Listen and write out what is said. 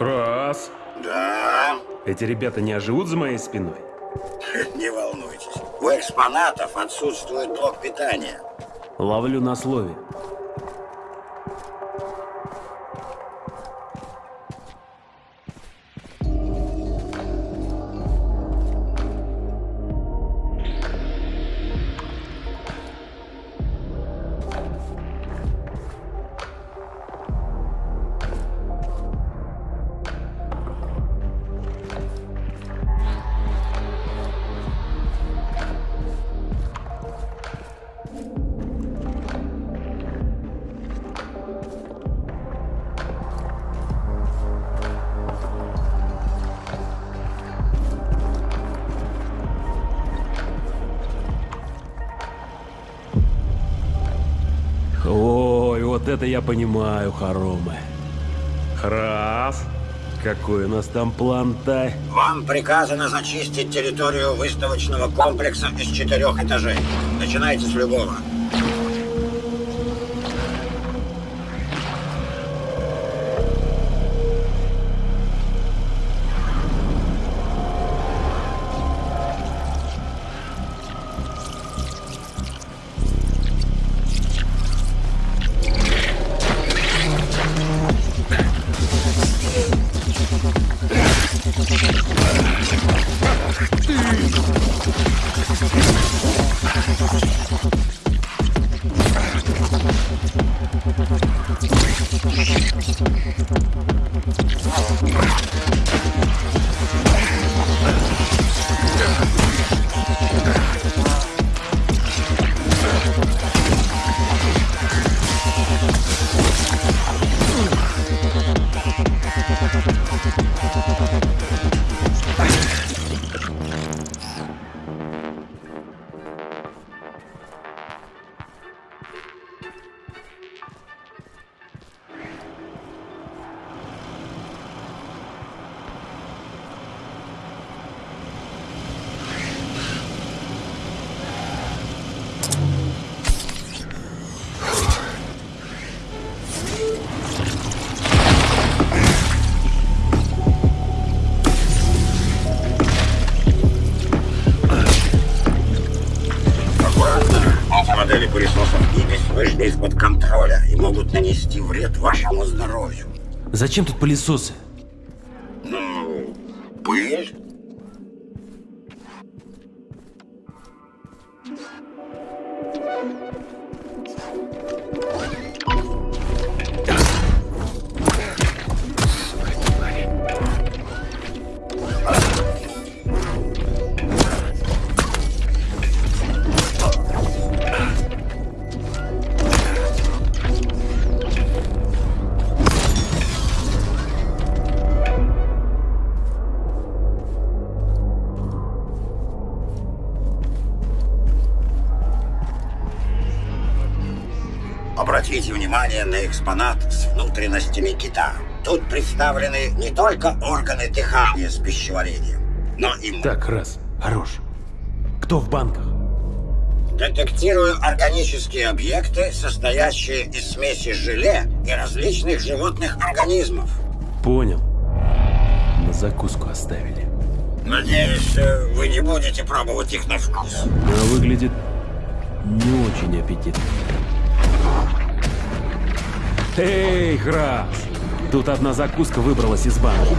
Раз. Да, Эти ребята не оживут за моей спиной? не волнуйтесь. У экспонатов отсутствует блок питания. Ловлю на слове. Это я понимаю, хоромы. Раз. Какой у нас там план-то? Вам приказано зачистить территорию выставочного комплекса из четырех этажей. Начинайте с любого. Нанести вред вашему здоровью. Зачем тут пылесосы? Обратите внимание на экспонат с внутренностями кита. Тут представлены не только органы дыхания с пищеварением, но и Так, раз. Хорош. Кто в банках? Детектирую органические объекты, состоящие из смеси желе и различных животных организмов. Понял. На закуску оставили. Надеюсь, э, вы не будете пробовать их на вкус. Но выглядит не очень аппетитно. Эй, Грас! Тут одна закуска выбралась из банка.